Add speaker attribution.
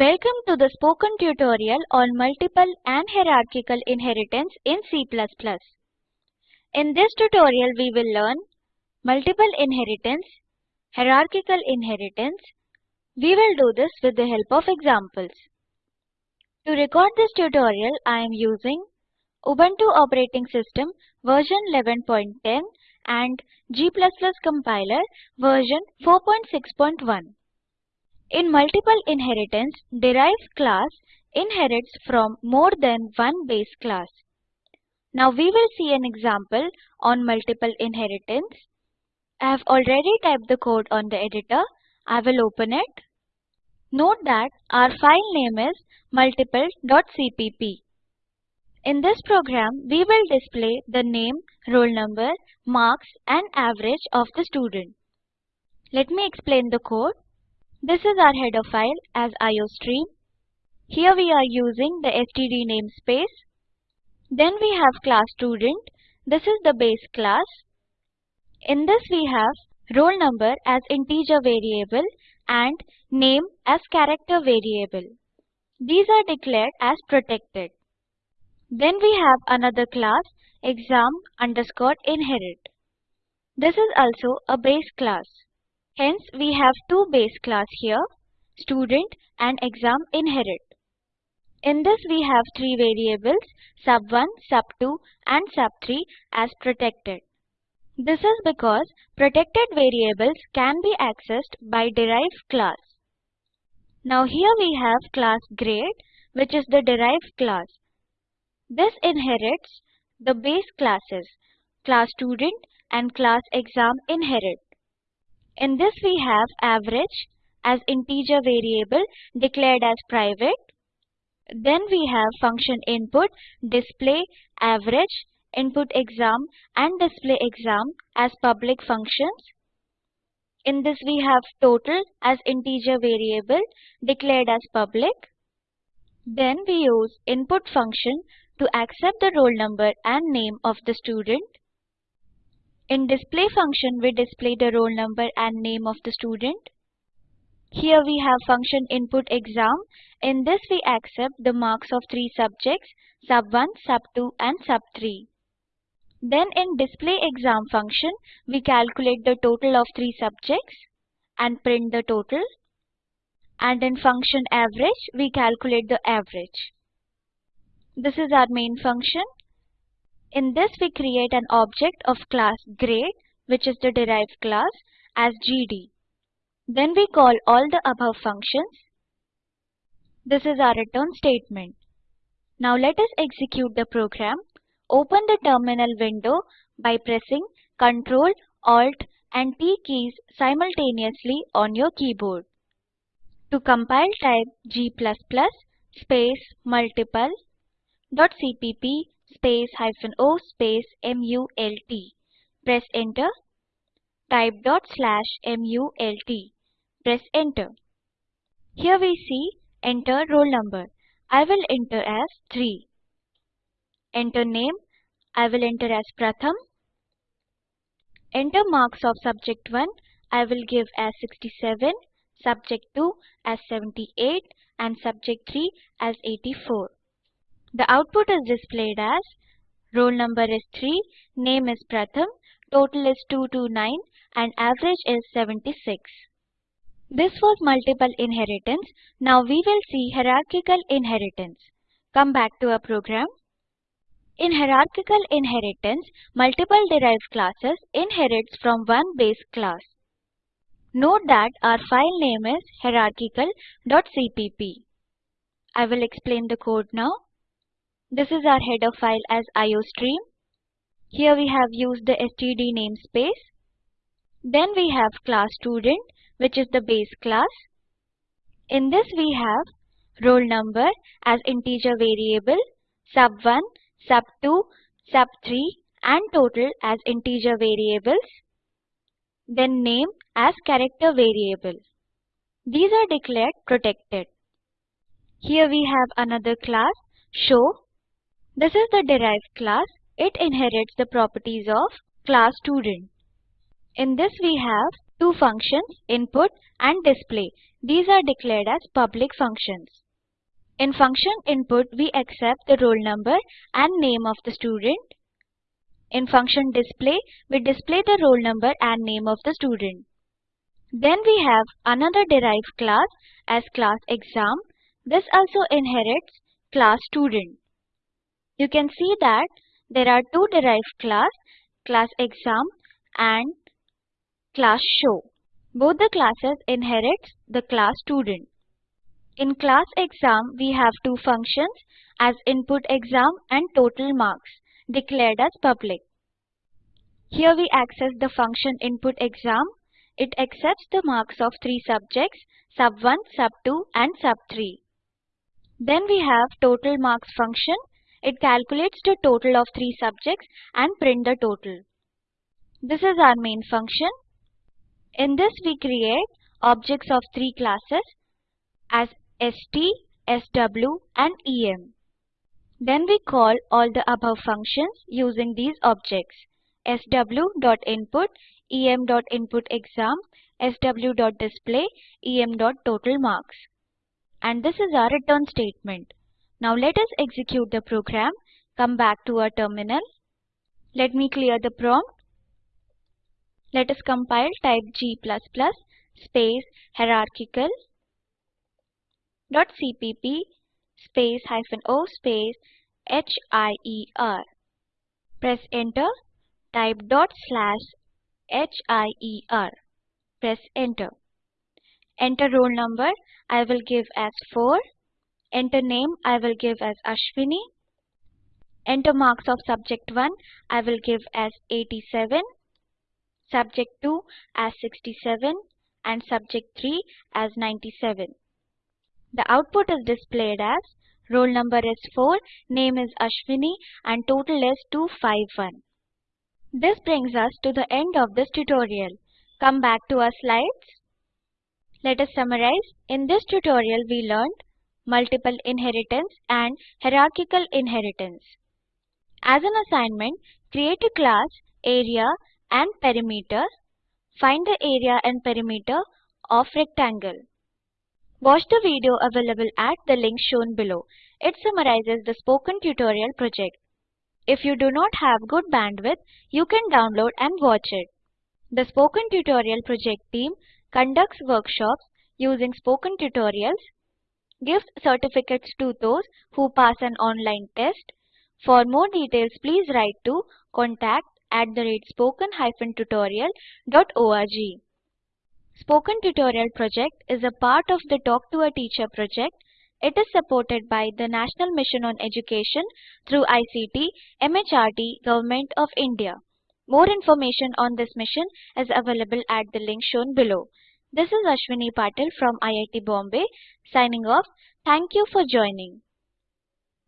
Speaker 1: Welcome to the spoken tutorial on multiple and hierarchical inheritance in C++. In this tutorial we will learn multiple inheritance, hierarchical inheritance. We will do this with the help of examples. To record this tutorial I am using Ubuntu operating system version 11.10 and G++ compiler version 4.6.1. In multiple inheritance, derived class inherits from more than one base class. Now we will see an example on multiple inheritance. I have already typed the code on the editor. I will open it. Note that our file name is multiple.cpp. In this program, we will display the name, roll number, marks and average of the student. Let me explain the code. This is our header file as iostream. Here we are using the std namespace. Then we have class student. This is the base class. In this we have roll number as integer variable and name as character variable. These are declared as protected. Then we have another class exam underscore inherit. This is also a base class. Hence, we have two base class here, student and exam inherit. In this, we have three variables, sub1, sub2 and sub3 as protected. This is because protected variables can be accessed by derived class. Now here we have class grade, which is the derived class. This inherits the base classes, class student and class exam inherit. In this we have average as integer variable declared as private. Then we have function input, display, average, input exam and display exam as public functions. In this we have total as integer variable declared as public. Then we use input function to accept the roll number and name of the student. In display function, we display the roll number and name of the student. Here we have function input exam. In this we accept the marks of three subjects, sub 1, sub 2 and sub 3. Then in display exam function, we calculate the total of three subjects and print the total. And in function average, we calculate the average. This is our main function. In this we create an object of class grade which is the derived class as gd. Then we call all the above functions. This is our return statement. Now let us execute the program. Open the terminal window by pressing Ctrl, Alt and T keys simultaneously on your keyboard. To compile type g++ space multiple dot cpp space hyphen o space mult. Press enter. Type dot slash mult. Press enter. Here we see enter roll number. I will enter as 3. Enter name. I will enter as Pratham. Enter marks of subject 1. I will give as 67, subject 2 as 78 and subject 3 as 84. The output is displayed as roll number is 3, name is Pratham, total is 229 and average is 76. This was multiple inheritance. Now we will see hierarchical inheritance. Come back to our program. In hierarchical inheritance, multiple derived classes inherits from one base class. Note that our file name is hierarchical.cpp. I will explain the code now. This is our header file as iostream. Here we have used the std namespace. Then we have class student which is the base class. In this we have roll number as integer variable, sub1, sub2, sub3 and total as integer variables. Then name as character variable. These are declared protected. Here we have another class show this is the derived class. It inherits the properties of class student. In this we have two functions, input and display. These are declared as public functions. In function input, we accept the roll number and name of the student. In function display, we display the roll number and name of the student. Then we have another derived class as class exam. This also inherits class student. You can see that there are two derived class, class exam and class show. Both the classes inherits the class student. In class exam, we have two functions as input exam and total marks declared as public. Here we access the function input exam. It accepts the marks of three subjects, sub 1, sub 2 and sub 3. Then we have total marks function it calculates the total of three subjects and print the total. This is our main function. In this we create objects of three classes as ST, SW and EM. Then we call all the above functions using these objects. sw.input, em.inputExam, sw.display, em.totalmarks. And this is our return statement. Now let us execute the program. Come back to our terminal. Let me clear the prompt. Let us compile type g++ space hierarchical dot cpp space hyphen o space hier. Press enter. Type dot slash hier. Press enter. Enter roll number. I will give as 4. Enter name I will give as Ashwini. Enter marks of subject 1 I will give as 87, subject 2 as 67 and subject 3 as 97. The output is displayed as roll number is 4, name is Ashwini and total is 251. This brings us to the end of this tutorial. Come back to our slides. Let us summarize. In this tutorial we learned multiple inheritance and hierarchical inheritance. As an assignment, create a class, area and perimeter. Find the area and perimeter of rectangle. Watch the video available at the link shown below. It summarizes the spoken tutorial project. If you do not have good bandwidth, you can download and watch it. The Spoken Tutorial Project team conducts workshops using Spoken tutorials gives certificates to those who pass an online test. For more details, please write to contact at the rate spoken-tutorial.org. Spoken Tutorial project is a part of the Talk to a Teacher project. It is supported by the National Mission on Education through ICT, MHRD, Government of India. More information on this mission is available at the link shown below. This is Ashwini Patil from IIT Bombay signing off. Thank you for joining.